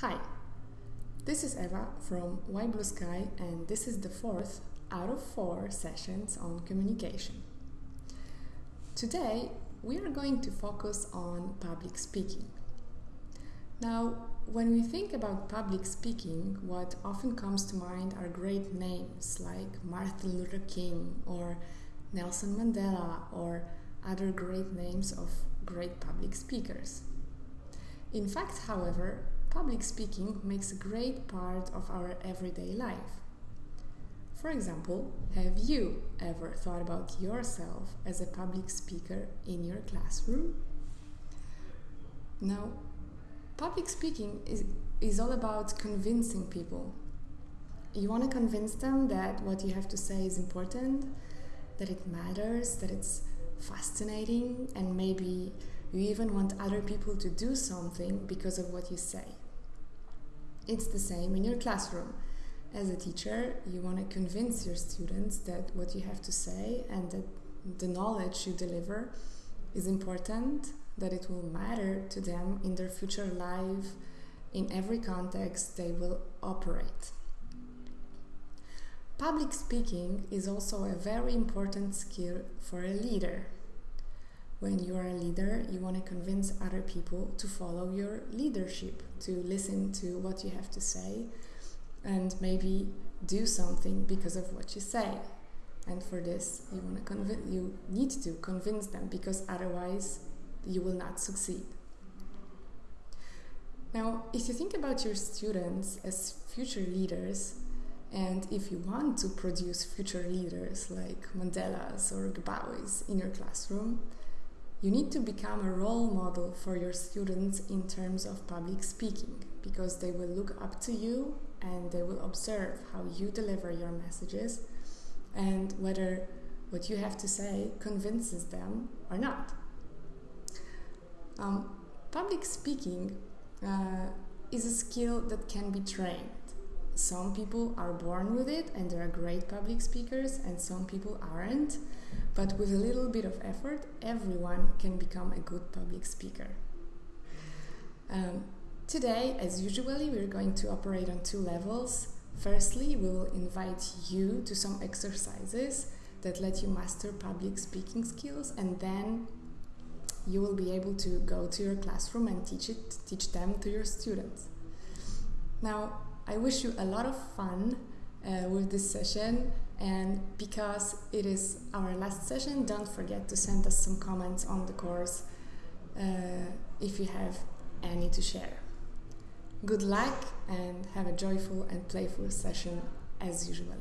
Hi, this is Eva from Why Blue Sky, and this is the fourth out of four sessions on communication. Today, we are going to focus on public speaking. Now, when we think about public speaking, what often comes to mind are great names like Martin Luther King or Nelson Mandela or other great names of great public speakers. In fact, however, public speaking makes a great part of our everyday life. For example, have you ever thought about yourself as a public speaker in your classroom? Now, public speaking is, is all about convincing people. You want to convince them that what you have to say is important, that it matters, that it's fascinating, and maybe you even want other people to do something because of what you say. It's the same in your classroom. As a teacher, you want to convince your students that what you have to say and that the knowledge you deliver is important, that it will matter to them in their future life, in every context they will operate. Public speaking is also a very important skill for a leader when you are a leader, you want to convince other people to follow your leadership, to listen to what you have to say, and maybe do something because of what you say. And for this, you want to convince, you need to convince them because otherwise, you will not succeed. Now, if you think about your students as future leaders, and if you want to produce future leaders like Mandela's or Gbowees in your classroom, you need to become a role model for your students in terms of public speaking because they will look up to you and they will observe how you deliver your messages and whether what you have to say convinces them or not. Um, public speaking uh, is a skill that can be trained. Some people are born with it and they are great public speakers, and some people aren't. But with a little bit of effort, everyone can become a good public speaker. Um, today, as usually, we're going to operate on two levels. Firstly, we will invite you to some exercises that let you master public speaking skills, and then you will be able to go to your classroom and teach it, teach them to your students. Now, I wish you a lot of fun uh, with this session and because it is our last session, don't forget to send us some comments on the course uh, if you have any to share. Good luck and have a joyful and playful session as usually.